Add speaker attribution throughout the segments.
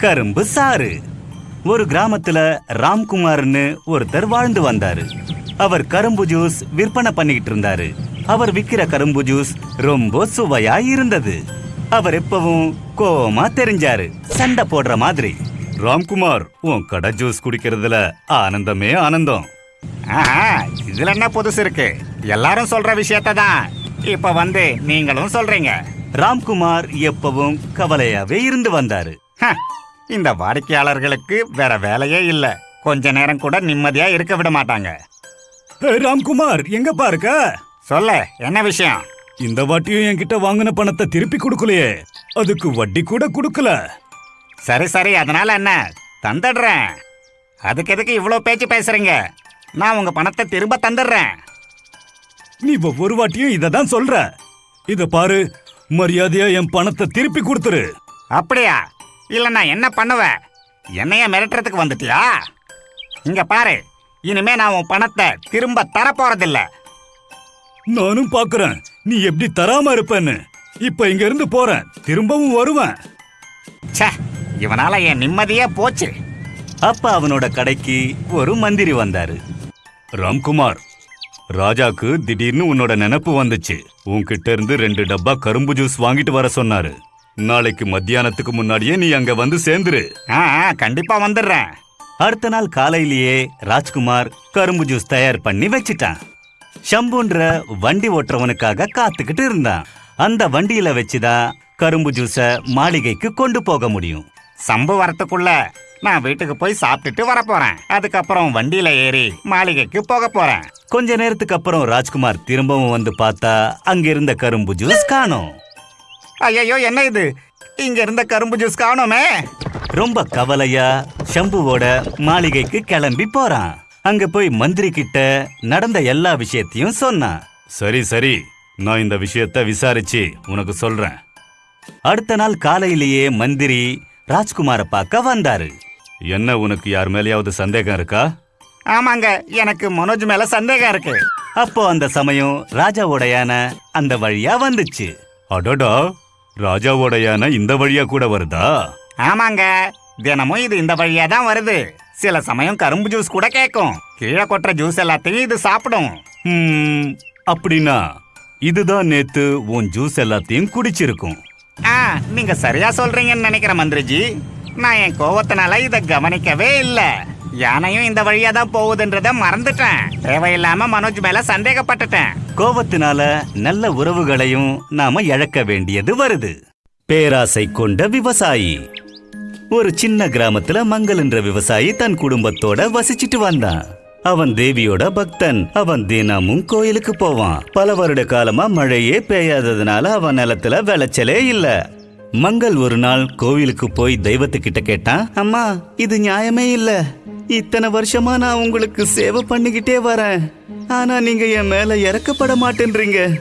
Speaker 1: கரும்பு சாறு. ஒரு கிராமத்துல ராம்குமார்னு ஒருத்தர் வாழ்ந்து வந்தாரு. அவர் கரும்பு ஜூஸ் விற்பனை பண்ணிக்கிட்டு இருந்தாரு. அவர் விக்கிற கரும்பு ஜூஸ் ரொம்ப சுவையா இருந்தது. அவர் எப்பவும் கோவமா தெரிஞ்சாரு. சண்டை போடுற மாதிரி. ராம்குமார் உன் கடை ஜூஸ் குடிக்கிறதுல ஆனந்தமே ஆனந்தம்.
Speaker 2: ஆஹா இதுல என்ன புதுசு இருக்கு? எல்லாரும் சொல்ற விஷயத்த தான். இப்ப வந்து நீங்களும் சொல்றீங்க.
Speaker 1: ராம்குமார் எப்பவும் கவலையாவே இருந்து வந்தாரு.
Speaker 2: ஹ, இந்த வாடிக்கையாளர்களுக்கு வேற வேலையே இல்ல. கொஞ்ச நேரம் கூட நிம்மதியா இருக்க விட மாட்டாங்க.
Speaker 1: ராம்குமார் எங்க பாருக்க
Speaker 2: சொல்ல என்ன விஷயம்?
Speaker 1: இந்த வாட்டியும் என்கிட்ட வாங்கின பணத்தை திருப்பி கொடுக்கலையே. அதுக்கு வட்டி கூட கொடுக்கல.
Speaker 2: சரி சரி அதனால என்ன? தந்துடுறேன். அதுக்கு எதுக்கு இவ்வளோ பேச்சு பேசுறீங்க? நான் உங்க பணத்தை திரும்ப தந்துடுறேன்.
Speaker 1: நீ ஒவ்வொரு வாட்டியும் இத தான் சொல்ற. இத பாரு மரியாதையா என் பணத்தை திருப்பி கொடுத்துரு.
Speaker 2: அப்படியா? இல்ல நான் என்ன பண்ணுவேன் என்னைய மிரட்டுறதுக்கு வந்துட்டியா? இங்க பாரு இனிமே நான் உன் பணத்தை திரும்ப தர போறதில்ல
Speaker 1: நானும் பாக்குறேன். நீ எப்படி தராம இருப்பேன்னு. இப்ப இங்க இருந்து போறேன். திரும்பவும் வருவேன்.
Speaker 2: ச்சே இவனால என் நிம்மதியே போச்சு.
Speaker 1: அப்ப அவனோட கடைக்கு ஒரு மந்திரி வந்தாரு. ராம்குமார் ராஜாக்கு திடீர்னு உன்னோட நினைப்பு வந்துச்சு. உன்கிட்ட இருந்து ரெண்டு டப்பா கரும்பு ஜூஸ் வாங்கிட்டு வர சொன்னாரு. நாளைக்கு மத்தியானத்துக்கு முன்னாடியே நீ அங்க வந்து சேர்ந்துரு.
Speaker 2: கண்டிப்பா வந்துடுறேன்.
Speaker 1: அடுத்த நாள் காலையிலேயே ராஜ்குமார் கரும்பு ஜூஸ் தயார் பண்ணி வச்சிட்டான். ஷம்புன்ற வண்டி ஓட்டுறவனுக்காக காத்துக்கிட்டு இருந்தான். அந்த வண்டியில வச்சுதான் கரும்பு ஜூஸ மாளிகைக்கு கொண்டு போக முடியும்.
Speaker 2: சம்பு வரத்துக்குள்ள நான் வீட்டுக்கு போய் சாப்பிட்டுட்டு வர போறேன் அதுக்கப்புறம் வண்டியில ஏறி மாளிகைக்கு போக போறேன்.
Speaker 1: கொஞ்ச நேரத்துக்கு அப்புறம் ராஜ்குமார் திரும்பவும் வந்து பார்த்தா அங்க இருந்த கரும்பு ஜூஸ் காணோம்.
Speaker 2: ஐயோ என்ன இது? இங்க இருந்த கரும்பு ஜூஸ் காணோமே.
Speaker 1: ரொம்ப கவலையா ஷம்புவோட மாளிகைக்கு கிளம்பி போறான். அங்க போய் மந்திரி கிட்ட நடந்த எல்லா விஷயத்தையும் சொன்னான். சரி சரி. நான் இந்த விஷயத்த விசாரிச்சு உனக்கு சொல்றேன். அடுத்த நாள் காலையிலேயே மந்திரி ராஜ்குமார பார்க்க வந்தாரு. என்ன உனக்கு யார் மேலயாவது சந்தேகம் இருக்கா?
Speaker 2: ஆமாங்க எனக்கு மனோஜ் மேல சந்தேகம் இருக்கு.
Speaker 1: அப்போ அந்த சமயம் ராஜாவோட யானை அந்த வழியா வந்துச்சு. அடடா ராஜாவோட யானை இந்த வழியா கூட வருதா?
Speaker 2: ஆமாங்க. தினமும் இது இந்த வழியா தான் வருது. சில சமயம் கரும்பு ஜூஸ் கூட கேட்கும் கீழே கொட்டுற ஜூஸ் எல்லாத்தையும் இது சாப்பிடும்.
Speaker 1: அப்படின்னா இதுதான் நேத்து உன் ஜூஸ் எல்லாத்தையும் குடிச்சிருக்கும்.
Speaker 2: ஆ நீங்க சரியா சொல்றீங்கன்னு நினைக்கிறேன் மந்திரிஜி. நான் என் கோவத்தினால இத கவனிக்கவே இல்ல. யானையும் இந்த வழியா தான் போகுதுன்றத மறந்துட்டேன். தேவையில்லாம மனோஜ் மேல சந்தேகப்பட்டுட்டேன்.
Speaker 1: கோபத்தினால நல்ல உறவுகளையும் நாம இழக்க வேண்டியது வருது. பேராசை கொண்ட விவசாயி. ஒரு சின்ன கிராமத்துல மங்கள் என்ற விவசாயி தன் குடும்பத்தோட வசிச்சிட்டு வந்தான். அவன் தேவியோட பக்தன். அவன் தினமும் கோயிலுக்கு போவான். பல வருட காலமா மழையே பெய்யாததுனால அவன் நிலத்துல விளைச்சலே இல்ல. மங்கள் ஒரு நாள் கோவிலுக்கு போய் தெய்வத்துக்கிட்ட கேட்டான் அம்மா இது நியாயமே இல்லை. இத்தனை வருஷமா நான் உங்களுக்கு சேவை பண்ணிக்கிட்டே வரேன். ஆனா நீங்க என் மேல இறக்கப்பட மாட்டேன்றீங்க.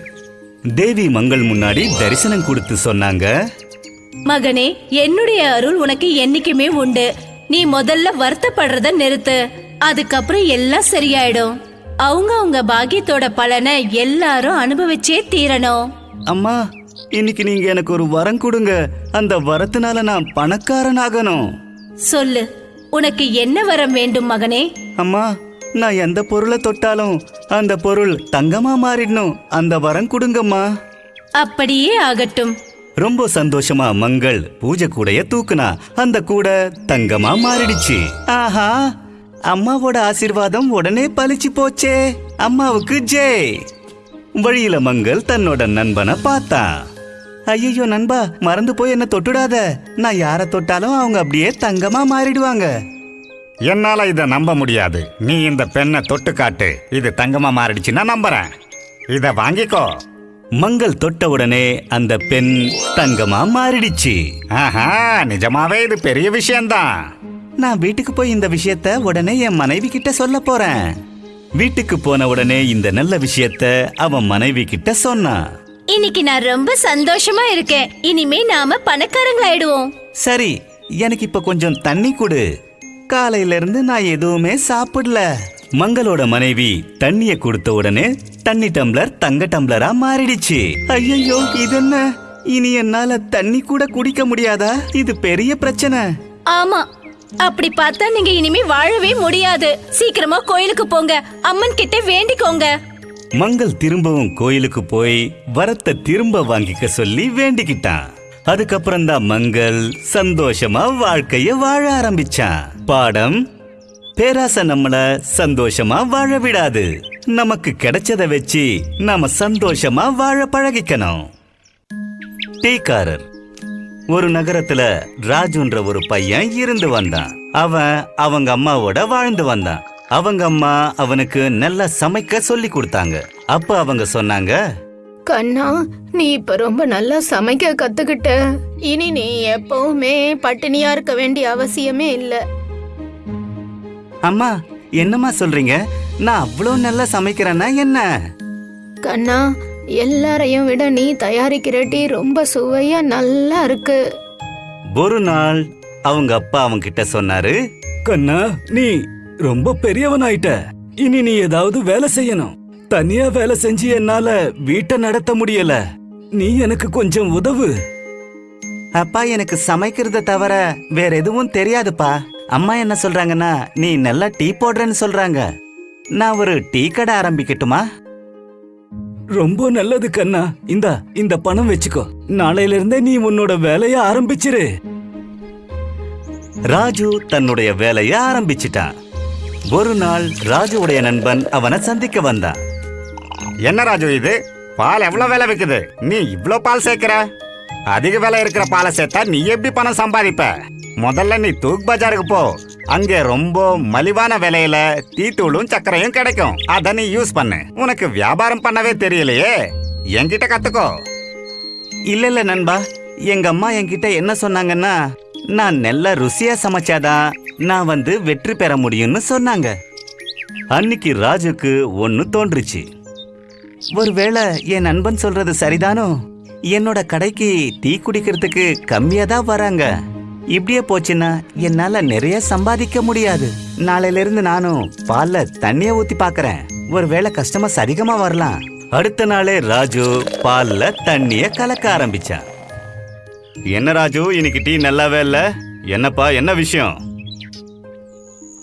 Speaker 1: தேவி மங்கள் முன்னாடி தரிசனம் கொடுத்து சொன்னாங்க.
Speaker 3: மகனே என்னுடைய அருள் உனக்கு என்னைக்குமே உண்டு. நீ முதல்ல வருத்தப்படுறத நிறுத்து. அதுக்கப்புறம் எல்லாம் சரியாயிடும். அவங்க அவங்க பாக்கியத்தோட பலனை எல்லாரும் அனுபவிச்சே தீரணும்.
Speaker 1: அம்மா இன்னைக்கு நீங்க எனக்கு ஒரு வரம் கொடுங்க. அந்த வரத்தினால நான் பணக்காரனாகணும்.
Speaker 3: சொல்லு. உனக்கு என்ன வரம் வேண்டும் மகனே?
Speaker 1: அம்மா நான் எந்த பொருளை தொட்டாலும் அந்த பொருள் தங்கமா மாறிடணும். அந்த வரம் கொடுங்கம்மா.
Speaker 3: அப்படியே ஆகட்டும்.
Speaker 1: ரொம்ப சந்தோஷமா மங்கள் பூஜை கூடைய தூக்குனா அந்த கூடை தங்கமா மாறிடுச்சு. ஆஹா அம்மாவோட ஆசீர்வாதம் உடனே பலிச்சு போச்சே. அம்மாவுக்கு ஜெய். வழியில மங்கள் தன்னோட நண்பனை பார்த்தான். ஐயோ நண்பா மறந்து போய் என்ன தொட்டுடாத. நான் யார தொட்டாலும் அவங்க அப்படியே தங்கமா மாறிடுவாங்க.
Speaker 2: என்னால இத நம்ப முடியாது. நீ இந்த பெண்ணை தொட்டு காட்டு. இது தங்கமா மாறிடுச்சுன்னா நம்புறேன். இத வாங்கிக்கோ.
Speaker 1: மங்கள் தொட்ட உடனே அந்த பெண் தங்கமா மாறிடுச்சு.
Speaker 2: ஆஹா நிஜமாவே இது பெரிய விஷயம்தான்.
Speaker 1: நான் வீட்டுக்கு போய் இந்த விஷயத்த உடனே என் மனைவி கிட்ட சொல்ல போறேன். வீட்டுக்கு போன உடனே இந்த நல்ல விஷயத்த அவன் மனைவி கிட்ட சொன்னான்.
Speaker 3: இன்னைக்கு நான் ரொம்ப சந்தோஷமா இருக்கேன். இனிமே நாம பணக்காரங்களாயிடுவோம்.
Speaker 1: சரி எனக்கு இப்ப கொஞ்சம் தண்ணி கொடு. காலையில இருந்து நான் எதுவுமே சாப்பிடல. மங்களோட மனைவி தண்ணிய கொடுத்த உடனே தண்ணி டம்ளர் தங்க டம்ளரா மாறிடுச்சு. ஐயோ இது என்ன? இனி என்னால தண்ணி கூட குடிக்க முடியாதா? இது பெரிய பிரச்சனை.
Speaker 3: ஆமா அப்படி பார்த்தா நீங்க இனிமே வாழவே முடியாது. சீக்கிரமா கோயிலுக்கு போங்க. அம்மன் கிட்ட வேண்டிக்கோங்க.
Speaker 1: மங்கள் திரும்பவும் கோயிலுக்கு போய் வரத்தை திரும்ப வாங்கிக்க சொல்லி வேண்டிக்கிட்டான். அதுக்கப்புறம் தான் மங்கள் சந்தோஷமா வாழ்க்கைய வாழ ஆரம்பிச்சான். பாடம் பேராசை நம்மள சந்தோஷமா வாழ விடாது. நமக்கு கிடைச்சத வச்சு நாம சந்தோஷமா வாழ பழகிக்கணும். டீக்காரர். ஒரு நகரத்துல ராஜுன்ற ஒரு பையன் இருந்து வந்தான். அவன் அவங்க அம்மாவோட வாழ்ந்து வந்தான். அவங்க அம்மா அவனுக்கு நல்லா சமைக்க சொல்லி கொடுத்தாங்க. அப்ப அவங்க சொன்னாங்க
Speaker 4: கண்ணா நீ இப்ப ரொம்ப நல்லா சமைக்க கத்துக்கிட்ட. இனி நீ எப்பவுமே பட்டினியா இருக்க வேண்டிய அவசியமே இல்ல.
Speaker 1: அம்மா என்னம்மா சொல்றீங்க? நான் அவ்வளோ நல்லா சமைக்கிறேன்னா என்ன?
Speaker 4: கண்ணா எல்லாரையும் விட நீ தயாரிக்கிற டீ ரொம்ப சுவையா நல்லா இருக்கு.
Speaker 1: ஒரு நாள் அவங்க அப்பா அவங்க கிட்ட சொன்னாரு
Speaker 5: கண்ணா நீ ரொம்ப பெரியவனாயிட்ட. இனி நீ ஏதாவது வேலை செய்யணும். தனியா வேலை செஞ்சு என்னால வீட்டை நடத்த முடியல. நீ எனக்கு கொஞ்சம் உதவு.
Speaker 1: அப்பா எனக்கு சமைக்கிறத தவிர வேற எதுவும் தெரியாதுப்பா. அம்மா என்ன சொல்றாங்கன்னா நீ நல்லா டீ போடுறேன்னு சொல்றாங்க. நான் ஒரு டீ கடை ஆரம்பிக்கட்டுமா?
Speaker 5: ரொம்ப நல்லது கண்ணா. இந்தா இந்த பணம் வச்சுக்கோ. நாளையில இருந்தே நீ உன்னோட வேலைய ஆரம்பிச்சிரு.
Speaker 1: ராஜு தன்னுடைய வேலைய ஆரம்பிச்சிட்டான். ஒரு நாள் ராஜுவுடைய நண்பன் அவனை சந்திக்க வந்தான்.
Speaker 2: என்ன ராஜு இது? பால் எவ்வளவு விலை விக்குது? நீ இவ்ளோ பால் சேர்க்கிற? அதிக விலை இருக்கிற பாலை சேர்த்தா நீ எப்படி பணம் சம்பாதிப்ப? முதல்ல நீ தூக் பஜாருக்கு போ. அங்கே ரொம்ப மலிவான விலையில டீத்தூளும் சர்க்கரையும் கிடைக்கும். அத நீ யூஸ் பண்ணு. உனக்கு வியாபாரம் பண்ணவே தெரியலையே. என்கிட்ட கத்துக்கோ.
Speaker 1: இல்ல இல்ல நண்பா. எங்க அம்மா என்கிட்ட என்ன சொன்னாங்கன்னா நான் நல்ல ருசியா சமைச்சாதான் நான் வந்து வெற்றி பெற முடியும்னு சொன்னாங்க. அன்னைக்கு ராஜுக்கு ஒன்று தோன்றுச்சு. ஒருவேளை என் நண்பன் சொல்றது சரிதானோ? என்னோட கடைக்கு டீ குடிக்கிறதுக்கு கம்மியா தான் வராங்க. இப்படியே போச்சுன்னா என்னால நிறைய சம்பாதிக்க முடியாது. நாளையில இருந்து நானும் பால்ல தண்ணிய ஊத்தி பாக்குறேன். ஒருவேளை கஸ்டமர்ஸ் அதிகமா வரலாம். அடுத்த நாளே ராஜு பால்ல தண்ணிய கலக்க ஆரம்பிச்சான். என்ன ராஜு இன்னைக்கு டீ நல்லாவே இல்ல? என்னப்பா என்ன விஷயம்?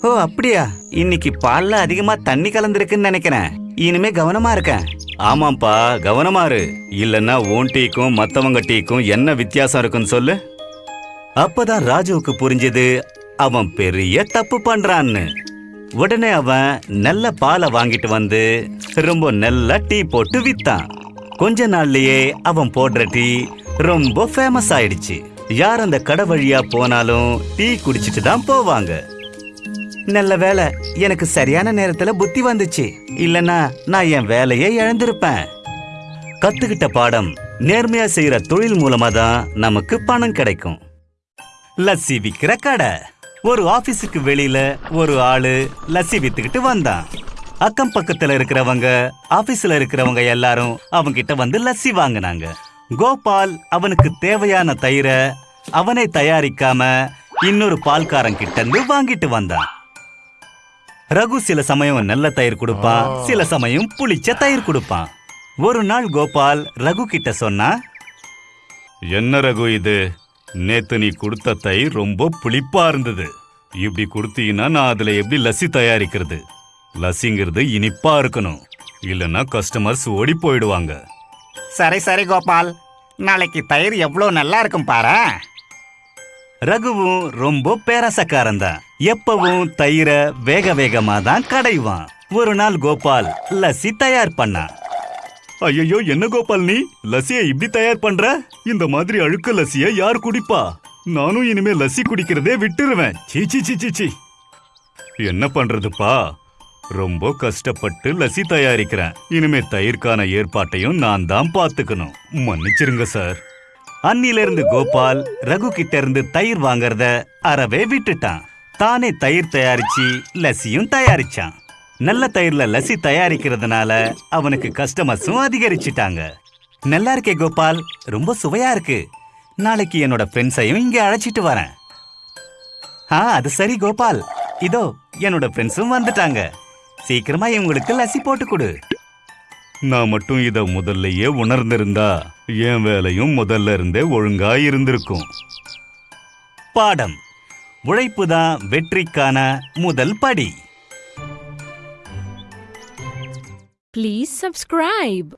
Speaker 1: ஓ அப்படியா? இன்னைக்கு பால்ல அதிகமா தண்ணி கலந்துருக்குன்னு நினைக்கிறேன். இனிமே கவனமா இருக்கேன் ஆமாப்பா கவனமா இரு. இல்லன்னா உன் டீக்கும் மத்தவங்க டீக்கும் என்ன வித்தியாசம் இருக்குன்னு சொல்லு. அப்பதான் ராஜுவுக்கு புரிஞ்சது அவன் பெரிய தப்பு பண்றான்னு. உடனே அவன் நல்ல பாலை வாங்கிட்டு வந்து ரொம்ப நல்ல டீ போட்டு வித்தான். கொஞ்ச நாள்லயே அவன் போடுற டீ ரொம்ப ஃபேமஸ் ஆயிடுச்சு. யார் அந்த கடை வழியா போனாலும் டீ குடிச்சிட்டு தான் போவாங்க. நல்ல வேலை எனக்கு சரியான நேரத்துல புத்தி வந்துச்சு. இல்லனா நான் என் வேலையை இழந்திருப்பேன். கத்துக்கிட்ட பாடம் நேர்மையா செய்யற தொழில் மூலமா தான் நமக்கு பணம் கிடைக்கும். லஸ்ஸி விக்கிற கடை. ஒரு ஆபீஸுக்கு வெளியில ஒரு ஆளு லஸ்ஸி வித்துக்கிட்டு வந்தான். அக்கம் பக்கத்துல இருக்கிறவங்க ஆபீஸ்ல இருக்கிறவங்க எல்லாரும் அவங்க கிட்ட வந்து லஸ்ஸி வாங்கினாங்க. கோபால் அவனுக்கு தேவையான தயிரை அவனை தயாரிக்காம இன்னொரு பால்காரன் கிட்ட இருந்து வாங்கிட்டு வந்தான். ரகு சில சமயம் நல்ல தயிர் கொடுப்பான் சில சமயம் புளிச்ச தயிர் கொடுப்பான் ஒரு நாள் கோபால் ரகு கிட்ட சொன்னா என்ன ரகு இது? நேத்து நீ கொடுத்த தயிர் ரொம்ப புளிப்பா இருந்தது. இப்படி கொடுத்தீங்கன்னா நான் அதுல எப்படி லஸ்ஸி தயாரிக்கிறது? லஸ்ஸிங்கிறது இனிப்பா இருக்கணும். இல்லைன்னா கஸ்டமர்ஸ் ஓடி போயிடுவாங்க.
Speaker 2: சரி சரி கோபால். நாளைக்கு தயிர் எவ்வளோ நல்லா இருக்கும் பாரு
Speaker 1: ரகுவும் ரொம்ப பேரசக்காரன் தான். எப்பவும் தயிரை வேக வேகமா தான் கடைவான். ஒரு நாள் கோபால் லஸ்ஸி தயார் பண்ணான் ஐயோ என்ன கோபால் நீ? லஸ்ஸியை இப்படி தயார் பண்ற? இந்த மாதிரி அழுக்க லஸ்ஸிய யார் குடிப்பா? நானும் இனிமே லஸ்ஸி குடிக்கிறதே விட்டுருவேன். சீ சீச்சி சீ சீ சீ. என்ன பண்றதுப்பா? ரொம்ப கஷ்டப்பட்டு லசி தயாரிக்கிறேன். இனிமே தயிர்க்கான ஏற்பாட்டையும் நான் தான் பாத்துக்கணும் மன்னிச்சிருங்க சார். அன்னிலிருந்து கோபால் ரகு கிட்ட இருந்து தயிர் வாங்கறத அறவே விட்டுட்டான். தானே தயிர் தயாரிச்சு லஸ்ஸியும் தயாரிச்சான். நல்ல தயிர்ல லஸ்ஸி தயாரிக்கிறதுனால அவனுக்கு கஸ்டமர்ஸும் அதிகரிச்சிட்டாங்க. நல்லா இருக்கே கோபால் ரொம்ப சுவையா இருக்கு. நாளைக்கு என்னோட ஃப்ரெண்ட்ஸையும் இங்க அழைச்சிட்டு வரேன். ஆ அது சரி கோபால். இதோ என்னோட ஃப்ரெண்ட்ஸும் வந்துட்டாங்க. சீக்கிரமா இவங்களுக்கு லஸ்ஸி போட்டு கொடு. நான் மட்டும் இத முதல்லயே உணர்ந்திருந்தா என் வேலையும் முதல்ல இருந்தே ஒழுங்கா இருந்திருக்கும். பாடம். உழைப்பு தான் வெற்றிக்கான முதல் படி.
Speaker 6: Please subscribe